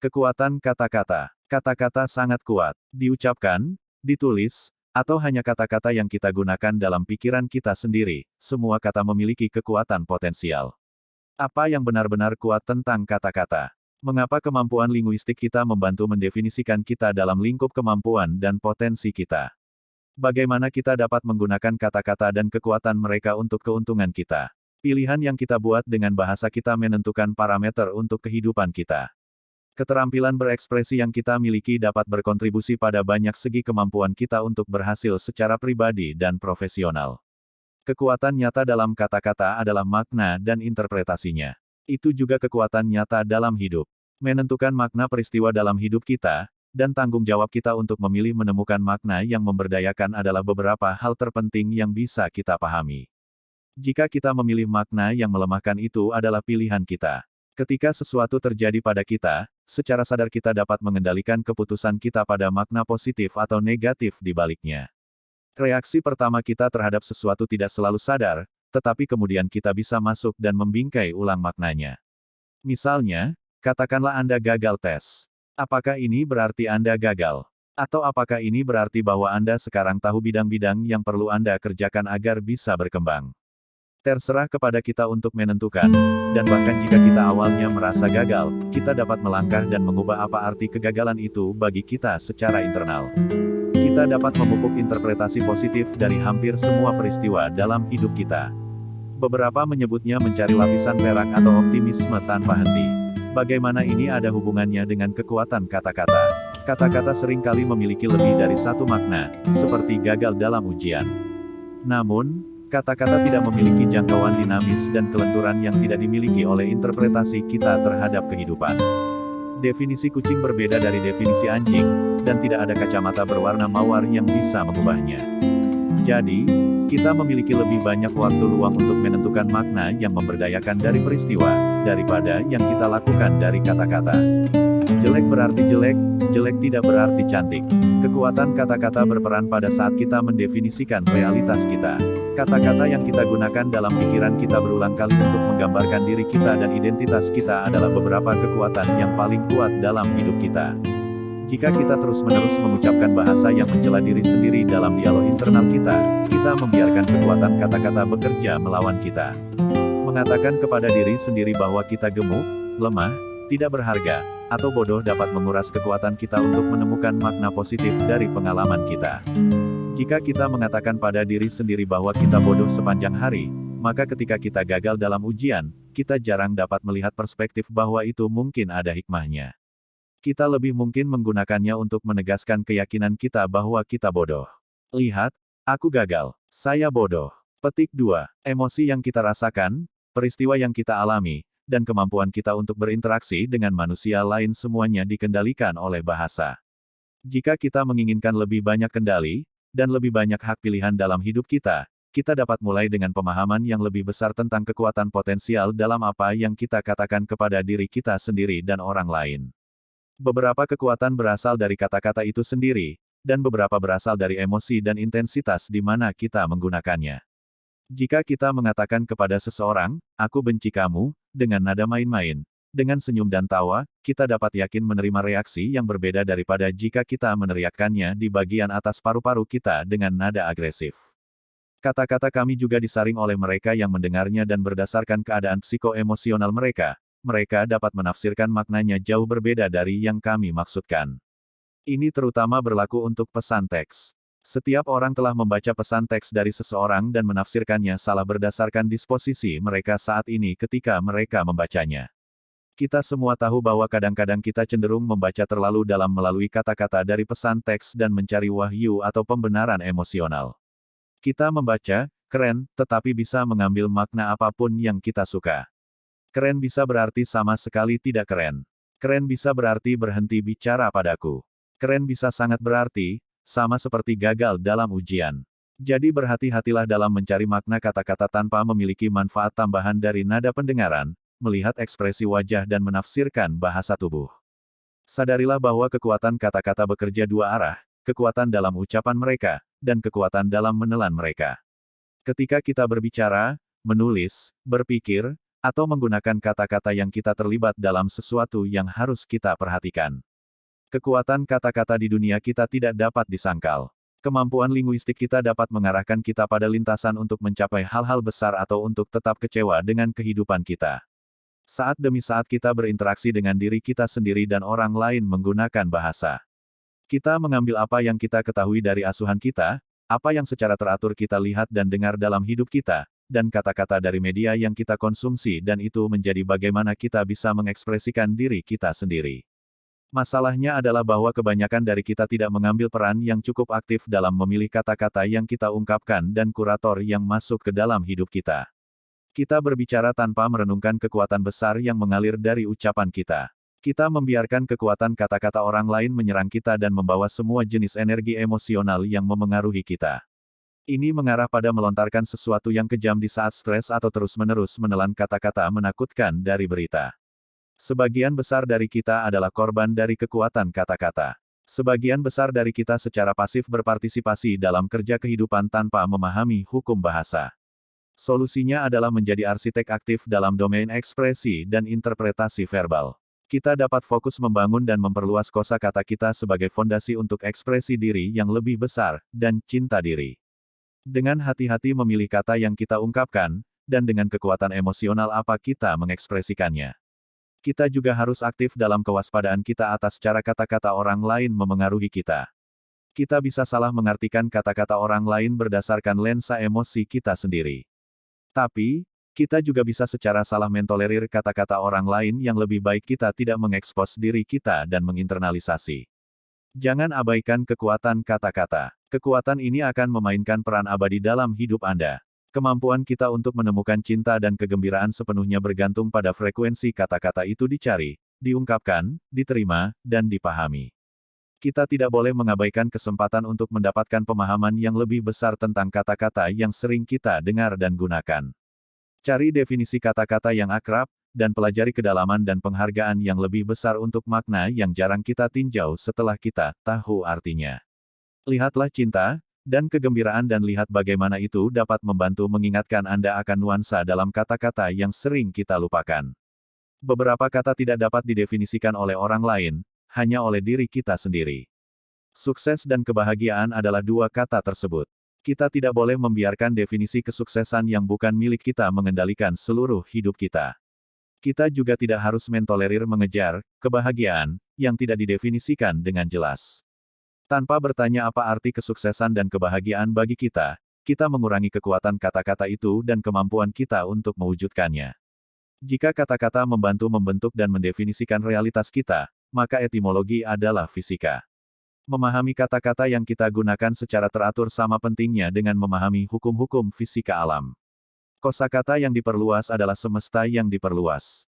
Kekuatan kata-kata. Kata-kata sangat kuat. Diucapkan, ditulis, atau hanya kata-kata yang kita gunakan dalam pikiran kita sendiri, semua kata memiliki kekuatan potensial. Apa yang benar-benar kuat tentang kata-kata? Mengapa kemampuan linguistik kita membantu mendefinisikan kita dalam lingkup kemampuan dan potensi kita? Bagaimana kita dapat menggunakan kata-kata dan kekuatan mereka untuk keuntungan kita? Pilihan yang kita buat dengan bahasa kita menentukan parameter untuk kehidupan kita. Keterampilan berekspresi yang kita miliki dapat berkontribusi pada banyak segi kemampuan kita untuk berhasil secara pribadi dan profesional. Kekuatan nyata dalam kata-kata adalah makna dan interpretasinya. Itu juga kekuatan nyata dalam hidup. Menentukan makna peristiwa dalam hidup kita, dan tanggung jawab kita untuk memilih menemukan makna yang memberdayakan adalah beberapa hal terpenting yang bisa kita pahami. Jika kita memilih makna yang melemahkan itu adalah pilihan kita. Ketika sesuatu terjadi pada kita, secara sadar kita dapat mengendalikan keputusan kita pada makna positif atau negatif di baliknya. Reaksi pertama kita terhadap sesuatu tidak selalu sadar, tetapi kemudian kita bisa masuk dan membingkai ulang maknanya. Misalnya, katakanlah Anda gagal tes. Apakah ini berarti Anda gagal? Atau apakah ini berarti bahwa Anda sekarang tahu bidang-bidang yang perlu Anda kerjakan agar bisa berkembang? Terserah kepada kita untuk menentukan, dan bahkan jika kita awalnya merasa gagal, kita dapat melangkah dan mengubah apa arti kegagalan itu bagi kita secara internal. Kita dapat memupuk interpretasi positif dari hampir semua peristiwa dalam hidup kita. Beberapa menyebutnya mencari lapisan perak atau optimisme tanpa henti. Bagaimana ini ada hubungannya dengan kekuatan kata-kata? Kata-kata sering kali memiliki lebih dari satu makna, seperti gagal dalam ujian. Namun, Kata-kata tidak memiliki jangkauan dinamis dan kelenturan yang tidak dimiliki oleh interpretasi kita terhadap kehidupan. Definisi kucing berbeda dari definisi anjing, dan tidak ada kacamata berwarna mawar yang bisa mengubahnya. Jadi, kita memiliki lebih banyak waktu luang untuk menentukan makna yang memberdayakan dari peristiwa, daripada yang kita lakukan dari kata-kata. Jelek berarti jelek, jelek tidak berarti cantik. Kekuatan kata-kata berperan pada saat kita mendefinisikan realitas kita. Kata-kata yang kita gunakan dalam pikiran kita berulang kali untuk menggambarkan diri kita dan identitas kita adalah beberapa kekuatan yang paling kuat dalam hidup kita. Jika kita terus-menerus mengucapkan bahasa yang mencela diri sendiri dalam dialog internal kita, kita membiarkan kekuatan kata-kata bekerja melawan kita. Mengatakan kepada diri sendiri bahwa kita gemuk, lemah, tidak berharga, atau bodoh dapat menguras kekuatan kita untuk menemukan makna positif dari pengalaman kita. Jika kita mengatakan pada diri sendiri bahwa kita bodoh sepanjang hari, maka ketika kita gagal dalam ujian, kita jarang dapat melihat perspektif bahwa itu mungkin ada hikmahnya. Kita lebih mungkin menggunakannya untuk menegaskan keyakinan kita bahwa kita bodoh. Lihat, aku gagal. Saya bodoh. Petik 2. Emosi yang kita rasakan, peristiwa yang kita alami, dan kemampuan kita untuk berinteraksi dengan manusia lain semuanya dikendalikan oleh bahasa. Jika kita menginginkan lebih banyak kendali, dan lebih banyak hak pilihan dalam hidup kita, kita dapat mulai dengan pemahaman yang lebih besar tentang kekuatan potensial dalam apa yang kita katakan kepada diri kita sendiri dan orang lain. Beberapa kekuatan berasal dari kata-kata itu sendiri, dan beberapa berasal dari emosi dan intensitas di mana kita menggunakannya. Jika kita mengatakan kepada seseorang, "Aku benci kamu," dengan nada main-main, dengan senyum dan tawa, kita dapat yakin menerima reaksi yang berbeda daripada jika kita meneriakkannya di bagian atas paru-paru kita dengan nada agresif. Kata-kata kami juga disaring oleh mereka yang mendengarnya dan berdasarkan keadaan psikoemosional mereka, mereka dapat menafsirkan maknanya jauh berbeda dari yang kami maksudkan. Ini terutama berlaku untuk pesan teks. Setiap orang telah membaca pesan teks dari seseorang dan menafsirkannya salah berdasarkan disposisi mereka saat ini ketika mereka membacanya. Kita semua tahu bahwa kadang-kadang kita cenderung membaca terlalu dalam melalui kata-kata dari pesan teks dan mencari wahyu atau pembenaran emosional. Kita membaca, keren, tetapi bisa mengambil makna apa pun yang kita suka. Keren bisa berarti sama sekali tidak keren. Keren bisa berarti berhenti bicara padaku. Keren bisa sangat berarti, sama seperti gagal dalam ujian. Jadi berhati-hatilah dalam mencari makna kata-kata tanpa memiliki manfaat tambahan dari nada pendengaran, melihat ekspresi wajah dan menafsirkan bahasa tubuh. Sadarilah bahwa kekuatan kata-kata bekerja dua arah, kekuatan dalam ucapan mereka, dan kekuatan dalam menelan mereka. Ketika kita berbicara, menulis, berpikir, atau menggunakan kata-kata yang kita terlibat dalam sesuatu yang harus kita perhatikan. Kekuatan kata-kata di dunia kita tidak dapat disangkal. Kemampuan linguistik kita dapat mengarahkan kita pada lintasan untuk mencapai hal-hal besar atau untuk tetap kecewa dengan kehidupan kita. Saat demi saat kita berinteraksi dengan diri kita sendiri dan orang lain menggunakan bahasa. Kita mengambil apa yang kita ketahui dari asuhan kita, apa yang secara teratur kita lihat dan dengar dalam hidup kita, dan kata-kata dari media yang kita konsumsi dan itu menjadi bagaimana kita bisa mengekspresikan diri kita sendiri. Masalahnya adalah bahwa kebanyakan dari kita tidak mengambil peran yang cukup aktif dalam memilih kata-kata yang kita ungkapkan dan kurator yang masuk ke dalam hidup kita. Kita berbicara tanpa merenungkan kekuatan besar yang mengalir dari ucapan kita. Kita membiarkan kekuatan kata-kata orang lain menyerang kita dan membawa semua jenis energi emosional yang memengaruhi kita. Ini mengarah pada melontarkan sesuatu yang kejam di saat stres atau terus-menerus menelan kata-kata menakutkan dari berita. Sebagian besar dari kita adalah korban dari kekuatan kata-kata. Sebagian besar dari kita secara pasif berpartisipasi dalam kerja kehidupan tanpa memahami hukum bahasa. Solusinya adalah menjadi arsitek aktif dalam domain ekspresi dan interpretasi verbal. Kita dapat fokus membangun dan memperluas kosakata kita sebagai fondasi untuk ekspresi diri yang lebih besar, dan cinta diri. Dengan hati-hati memilih kata yang kita ungkapkan, dan dengan kekuatan emosional apa kita mengekspresikannya. Kita juga harus aktif dalam kewaspadaan kita atas cara kata-kata orang lain memengaruhi kita. Kita bisa salah mengartikan kata-kata orang lain berdasarkan lensa emosi kita sendiri. Tapi, kita juga bisa secara salah mentolerir kata-kata orang lain yang lebih baik kita tidak mengekspos diri kita dan menginternalisasi. Jangan abaikan kekuatan kata-kata. Kekuatan ini akan memainkan peran abadi dalam hidup Anda. Kemampuan kita untuk menemukan cinta dan kegembiraan sepenuhnya bergantung pada frekuensi kata-kata itu dicari, diungkapkan, diterima, dan dipahami. Kita tidak boleh mengabaikan kesempatan untuk mendapatkan pemahaman yang lebih besar tentang kata-kata yang sering kita dengar dan gunakan. Cari definisi kata-kata yang akrab, dan pelajari kedalaman dan penghargaan yang lebih besar untuk makna yang jarang kita tinjau setelah kita tahu artinya. Lihatlah cinta, dan kegembiraan dan lihat bagaimana itu dapat membantu mengingatkan Anda akan nuansa dalam kata-kata yang sering kita lupakan. Beberapa kata tidak dapat didefinisikan oleh orang lain, hanya oleh diri kita sendiri. Sukses dan kebahagiaan adalah dua kata tersebut. Kita tidak boleh membiarkan definisi kesuksesan yang bukan milik kita mengendalikan seluruh hidup kita. Kita juga tidak harus mentolerir mengejar kebahagiaan yang tidak didefinisikan dengan jelas. Tanpa bertanya apa arti kesuksesan dan kebahagiaan bagi kita, kita mengurangi kekuatan kata-kata itu dan kemampuan kita untuk mewujudkannya. Jika kata-kata membantu membentuk dan mendefinisikan realitas kita, maka etimologi adalah fisika. Memahami kata-kata yang kita gunakan secara teratur sama pentingnya dengan memahami hukum-hukum fisika alam. Kosakata yang diperluas adalah semesta yang diperluas.